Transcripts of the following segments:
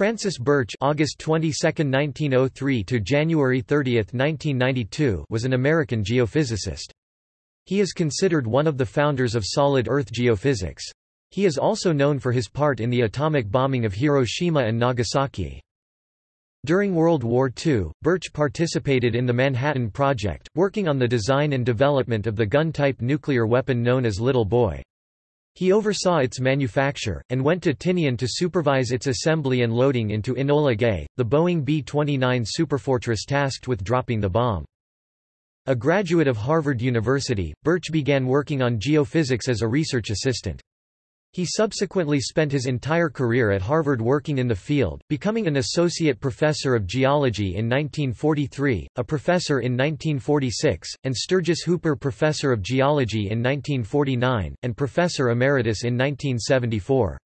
Francis Birch August 22, 1903 to January 30, 1992 was an American geophysicist. He is considered one of the founders of solid Earth geophysics. He is also known for his part in the atomic bombing of Hiroshima and Nagasaki. During World War II, Birch participated in the Manhattan Project, working on the design and development of the gun-type nuclear weapon known as Little Boy. He oversaw its manufacture, and went to Tinian to supervise its assembly and loading into Enola Gay, the Boeing B-29 Superfortress tasked with dropping the bomb. A graduate of Harvard University, Birch began working on geophysics as a research assistant. He subsequently spent his entire career at Harvard working in the field, becoming an associate professor of geology in 1943, a professor in 1946, and Sturgis Hooper Professor of Geology in 1949, and Professor Emeritus in 1974.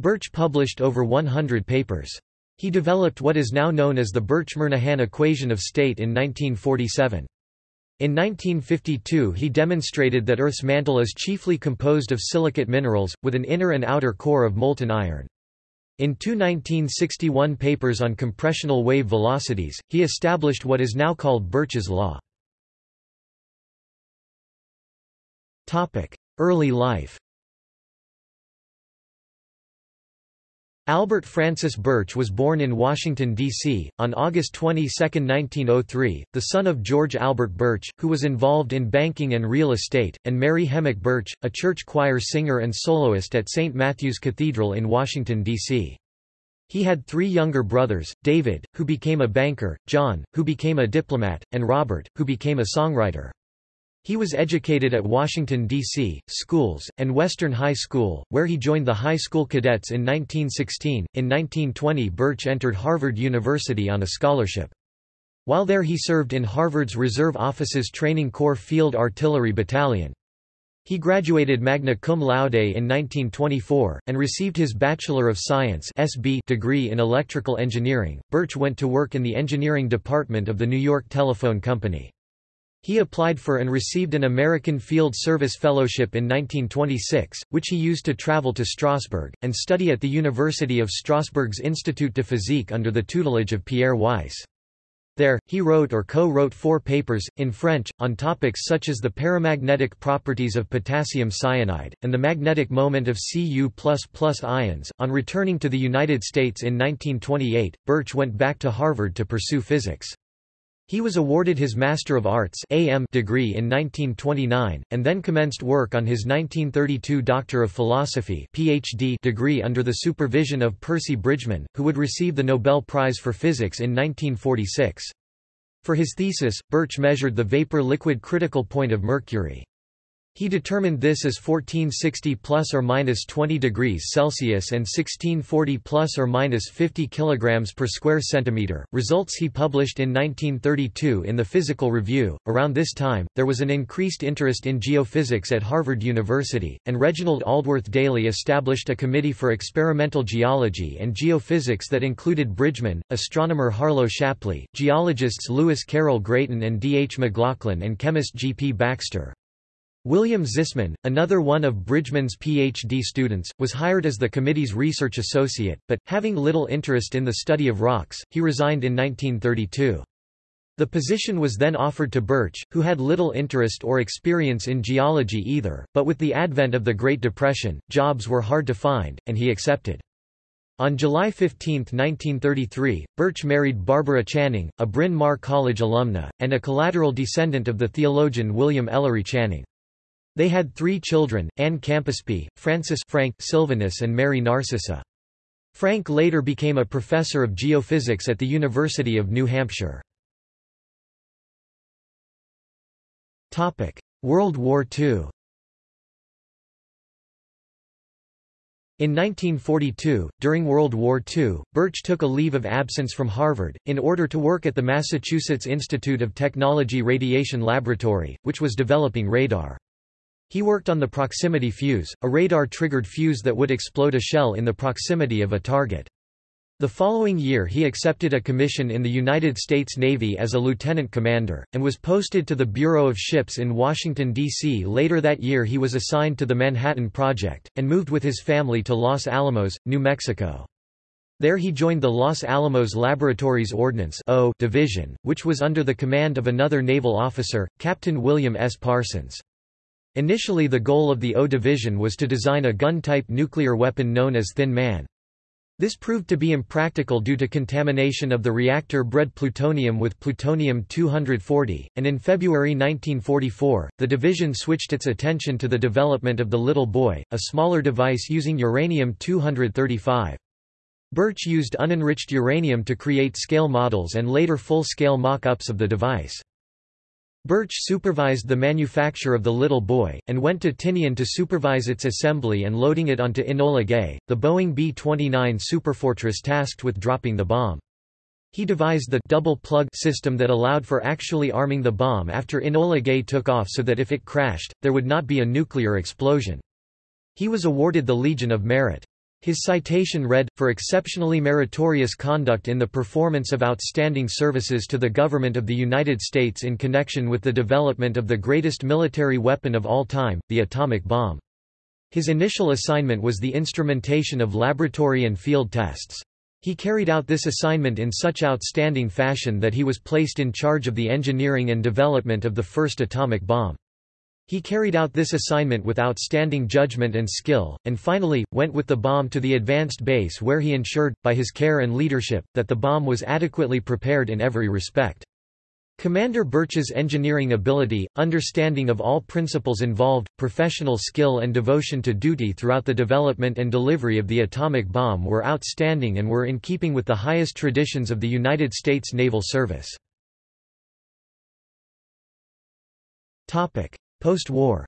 Birch published over 100 papers. He developed what is now known as the Birch-Murnaghan equation of state in 1947. In 1952 he demonstrated that Earth's mantle is chiefly composed of silicate minerals, with an inner and outer core of molten iron. In two 1961 papers on compressional wave velocities, he established what is now called Birch's law. Early life Albert Francis Birch was born in Washington, D.C., on August 22, 1903, the son of George Albert Birch, who was involved in banking and real estate, and Mary Hemmock Birch, a church choir singer and soloist at St. Matthew's Cathedral in Washington, D.C. He had three younger brothers, David, who became a banker, John, who became a diplomat, and Robert, who became a songwriter. He was educated at Washington, D.C., schools, and Western High School, where he joined the high school cadets in 1916. In 1920 Birch entered Harvard University on a scholarship. While there he served in Harvard's Reserve Officers Training Corps Field Artillery Battalion. He graduated magna cum laude in 1924, and received his Bachelor of Science SB degree in electrical engineering. Birch went to work in the engineering department of the New York Telephone Company. He applied for and received an American Field Service Fellowship in 1926, which he used to travel to Strasbourg, and study at the University of Strasbourg's Institut de Physique under the tutelage of Pierre Weiss. There, he wrote or co-wrote four papers, in French, on topics such as the paramagnetic properties of potassium cyanide, and the magnetic moment of Cu++ ions. On returning to the United States in 1928, Birch went back to Harvard to pursue physics. He was awarded his Master of Arts AM degree in 1929, and then commenced work on his 1932 Doctor of Philosophy PhD degree under the supervision of Percy Bridgman, who would receive the Nobel Prize for Physics in 1946. For his thesis, Birch measured the vapor-liquid critical point of mercury. He determined this as 1460 plus or minus 20 degrees Celsius and 1640 plus or minus 50 kilograms per square centimeter. Results he published in 1932 in the Physical Review. Around this time, there was an increased interest in geophysics at Harvard University, and Reginald Aldworth Daly established a committee for experimental geology and geophysics that included Bridgman, astronomer Harlow Shapley, geologists Louis Caryl Graton and D. H. McLaughlin, and chemist G. P. Baxter. William Zisman, another one of Bridgman's PhD students, was hired as the committee's research associate, but, having little interest in the study of rocks, he resigned in 1932. The position was then offered to Birch, who had little interest or experience in geology either, but with the advent of the Great Depression, jobs were hard to find, and he accepted. On July 15, 1933, Birch married Barbara Channing, a Bryn Mawr College alumna, and a collateral descendant of the theologian William Ellery Channing. They had three children, Anne Campaspe, Francis Frank Sylvanus and Mary Narcissa. Frank later became a professor of geophysics at the University of New Hampshire. World War II In 1942, during World War II, Birch took a leave of absence from Harvard, in order to work at the Massachusetts Institute of Technology Radiation Laboratory, which was developing radar. He worked on the proximity fuse, a radar-triggered fuse that would explode a shell in the proximity of a target. The following year he accepted a commission in the United States Navy as a lieutenant commander, and was posted to the Bureau of Ships in Washington, D.C. Later that year he was assigned to the Manhattan Project, and moved with his family to Los Alamos, New Mexico. There he joined the Los Alamos Laboratories Ordnance o Division, which was under the command of another naval officer, Captain William S. Parsons. Initially the goal of the O Division was to design a gun-type nuclear weapon known as Thin Man. This proved to be impractical due to contamination of the reactor-bred plutonium with plutonium-240, and in February 1944, the division switched its attention to the development of the Little Boy, a smaller device using uranium-235. Birch used unenriched uranium to create scale models and later full-scale mock-ups of the device. Birch supervised the manufacture of the Little Boy, and went to Tinian to supervise its assembly and loading it onto Enola Gay, the Boeing B-29 Superfortress tasked with dropping the bomb. He devised the double plug system that allowed for actually arming the bomb after Enola Gay took off so that if it crashed, there would not be a nuclear explosion. He was awarded the Legion of Merit. His citation read, for exceptionally meritorious conduct in the performance of outstanding services to the government of the United States in connection with the development of the greatest military weapon of all time, the atomic bomb. His initial assignment was the instrumentation of laboratory and field tests. He carried out this assignment in such outstanding fashion that he was placed in charge of the engineering and development of the first atomic bomb. He carried out this assignment with outstanding judgment and skill, and finally, went with the bomb to the advanced base where he ensured, by his care and leadership, that the bomb was adequately prepared in every respect. Commander Birch's engineering ability, understanding of all principles involved, professional skill and devotion to duty throughout the development and delivery of the atomic bomb were outstanding and were in keeping with the highest traditions of the United States Naval Service. Post-war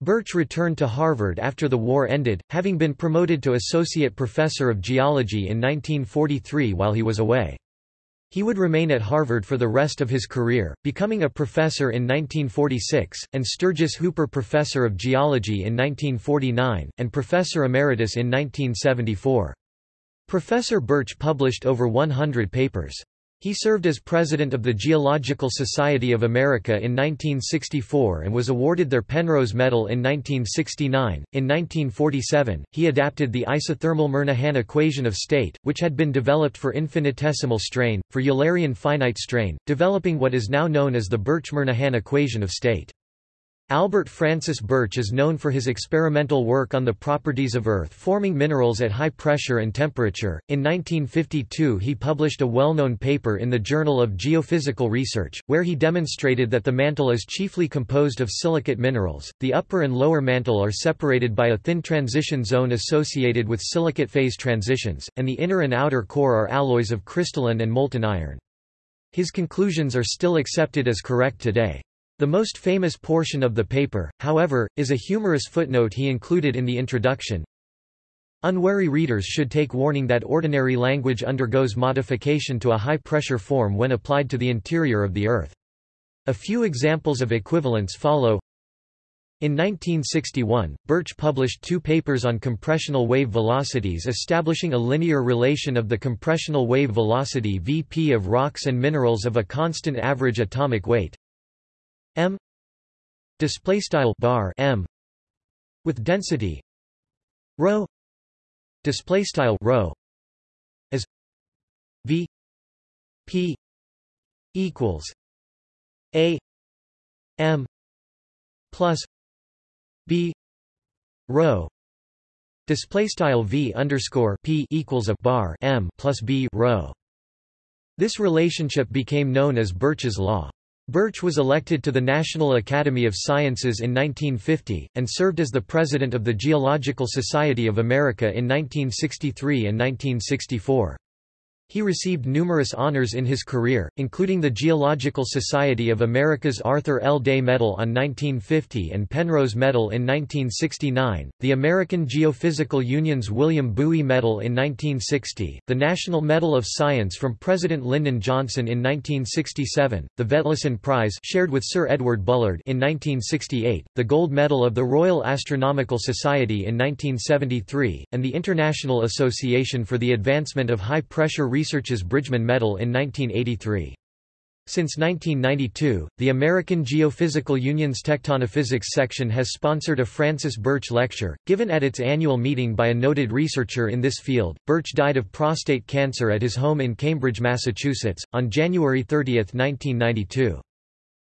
Birch returned to Harvard after the war ended, having been promoted to associate professor of geology in 1943 while he was away. He would remain at Harvard for the rest of his career, becoming a professor in 1946, and Sturgis Hooper Professor of Geology in 1949, and Professor Emeritus in 1974. Professor Birch published over 100 papers. He served as president of the Geological Society of America in 1964 and was awarded their Penrose Medal in 1969. In 1947, he adapted the isothermal Murnaghan equation of state, which had been developed for infinitesimal strain, for Eulerian finite strain, developing what is now known as the Birch-Murnaghan equation of state. Albert Francis Birch is known for his experimental work on the properties of Earth-forming minerals at high pressure and temperature. In 1952 he published a well-known paper in the Journal of Geophysical Research, where he demonstrated that the mantle is chiefly composed of silicate minerals, the upper and lower mantle are separated by a thin transition zone associated with silicate phase transitions, and the inner and outer core are alloys of crystalline and molten iron. His conclusions are still accepted as correct today. The most famous portion of the paper, however, is a humorous footnote he included in the introduction. Unwary readers should take warning that ordinary language undergoes modification to a high-pressure form when applied to the interior of the Earth. A few examples of equivalence follow. In 1961, Birch published two papers on compressional wave velocities establishing a linear relation of the compressional wave velocity Vp of rocks and minerals of a constant average atomic weight m display style bar m with density rho display style rho as v p equals a m plus b rho display style v underscore p equals a bar m plus b rho. This relationship became known as Birch's law Birch was elected to the National Academy of Sciences in 1950, and served as the president of the Geological Society of America in 1963 and 1964. He received numerous honors in his career, including the Geological Society of America's Arthur L. Day Medal on 1950 and Penrose Medal in 1969, the American Geophysical Union's William Bowie Medal in 1960, the National Medal of Science from President Lyndon Johnson in 1967, the Vetlesen Prize shared with Sir Edward Bullard in 1968, the Gold Medal of the Royal Astronomical Society in 1973, and the International Association for the Advancement of High Pressure Research's Bridgman Medal in 1983. Since 1992, the American Geophysical Union's Tectonophysics section has sponsored a Francis Birch Lecture, given at its annual meeting by a noted researcher in this field. Birch died of prostate cancer at his home in Cambridge, Massachusetts, on January 30, 1992.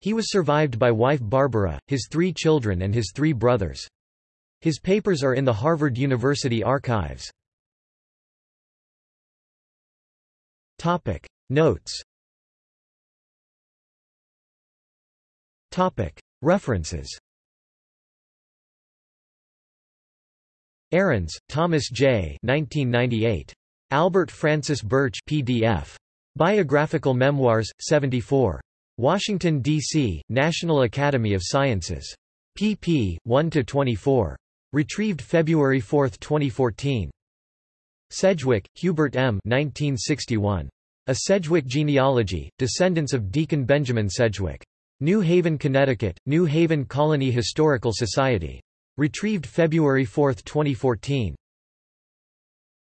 He was survived by wife Barbara, his three children and his three brothers. His papers are in the Harvard University archives. Notes Topic References Ahrens, Thomas J. 1998. Albert Francis Birch PDF. Biographical Memoirs, 74. Washington, D.C., National Academy of Sciences. pp. 1–24. Retrieved February 4, 2014. Sedgwick, Hubert M. 1961. A Sedgwick Genealogy, Descendants of Deacon Benjamin Sedgwick. New Haven, Connecticut, New Haven Colony Historical Society. Retrieved February 4, 2014.